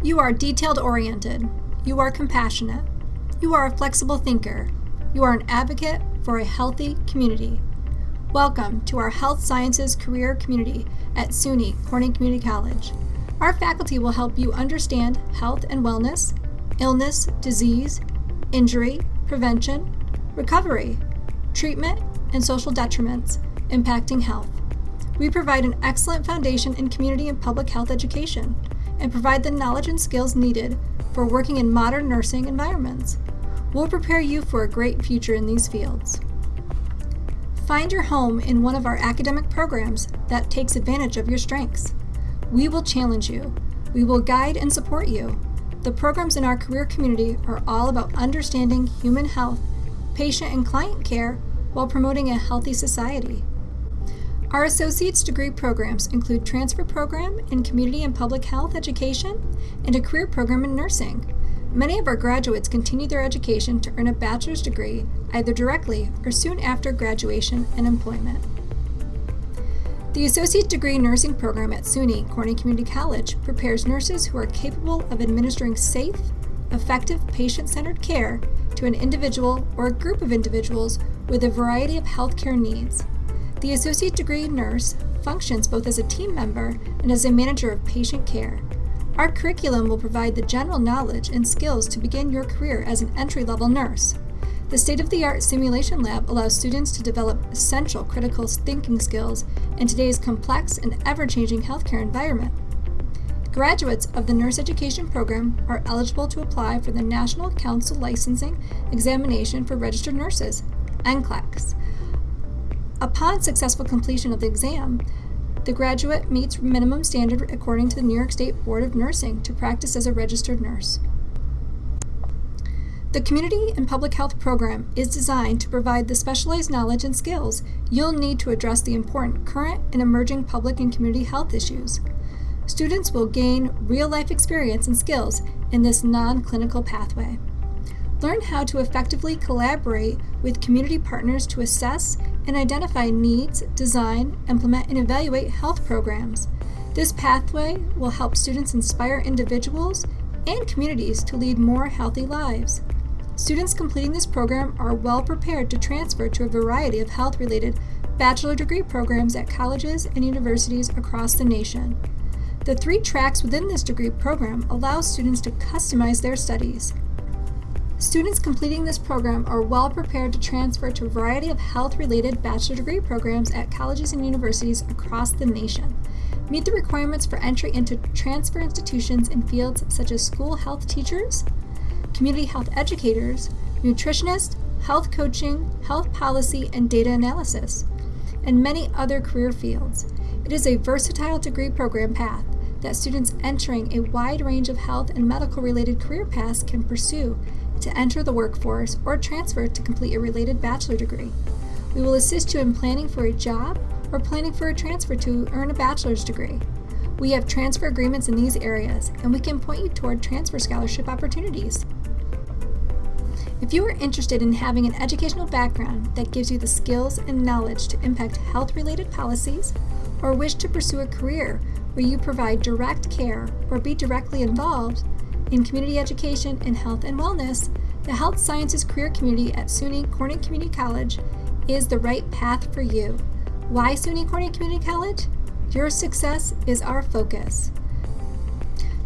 You are detailed oriented. You are compassionate. You are a flexible thinker. You are an advocate for a healthy community. Welcome to our Health Sciences career community at SUNY Corning Community College. Our faculty will help you understand health and wellness, illness, disease, injury, prevention, recovery, treatment, and social detriments impacting health. We provide an excellent foundation in community and public health education and provide the knowledge and skills needed for working in modern nursing environments. We'll prepare you for a great future in these fields. Find your home in one of our academic programs that takes advantage of your strengths. We will challenge you. We will guide and support you. The programs in our career community are all about understanding human health, patient and client care, while promoting a healthy society. Our associate's degree programs include transfer program in community and public health education and a career program in nursing. Many of our graduates continue their education to earn a bachelor's degree either directly or soon after graduation and employment. The Associate Degree Nursing Program at SUNY Corning Community College prepares nurses who are capable of administering safe, effective patient-centered care to an individual or a group of individuals with a variety of healthcare needs. The Associate Degree Nurse functions both as a team member and as a manager of patient care. Our curriculum will provide the general knowledge and skills to begin your career as an entry-level nurse. The state-of-the-art simulation lab allows students to develop essential critical thinking skills in today's complex and ever-changing healthcare environment. Graduates of the nurse education program are eligible to apply for the National Council Licensing Examination for Registered Nurses, NCLEX. Upon successful completion of the exam, the graduate meets minimum standard according to the New York State Board of Nursing to practice as a registered nurse. The Community and Public Health Program is designed to provide the specialized knowledge and skills you'll need to address the important current and emerging public and community health issues. Students will gain real-life experience and skills in this non-clinical pathway. Learn how to effectively collaborate with community partners to assess and identify needs, design, implement, and evaluate health programs. This pathway will help students inspire individuals and communities to lead more healthy lives. Students completing this program are well prepared to transfer to a variety of health-related bachelor degree programs at colleges and universities across the nation. The three tracks within this degree program allow students to customize their studies. Students completing this program are well prepared to transfer to a variety of health-related bachelor degree programs at colleges and universities across the nation. Meet the requirements for entry into transfer institutions in fields such as school health teachers, community health educators, nutritionists, health coaching, health policy, and data analysis, and many other career fields. It is a versatile degree program path that students entering a wide range of health and medical related career paths can pursue to enter the workforce or transfer to complete a related bachelor degree. We will assist you in planning for a job or planning for a transfer to earn a bachelor's degree. We have transfer agreements in these areas, and we can point you toward transfer scholarship opportunities. If you are interested in having an educational background that gives you the skills and knowledge to impact health-related policies, or wish to pursue a career where you provide direct care or be directly involved, in community education and health and wellness, the Health Sciences Career Community at SUNY Corning Community College is the right path for you. Why SUNY Corning Community College? Your success is our focus.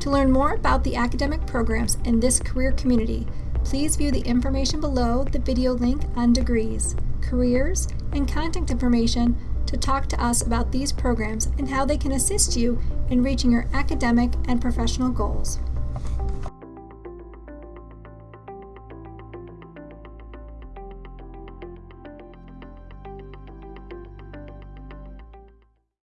To learn more about the academic programs in this career community, please view the information below the video link on degrees, careers, and contact information to talk to us about these programs and how they can assist you in reaching your academic and professional goals.